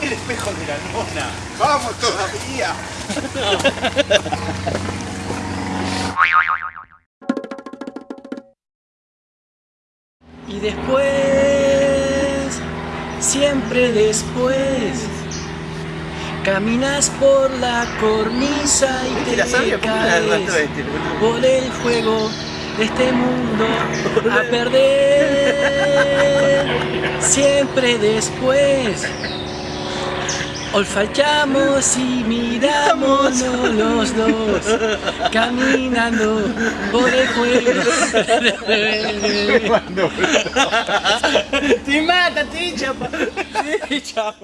El espejo de la luna. ¡Vamos todavía! y después, siempre después, caminas por la cornisa y te caes por el juego de este mundo a perder. Siempre después. Olfateamos y miramos los dos caminando por el juego. te mata, te te echa,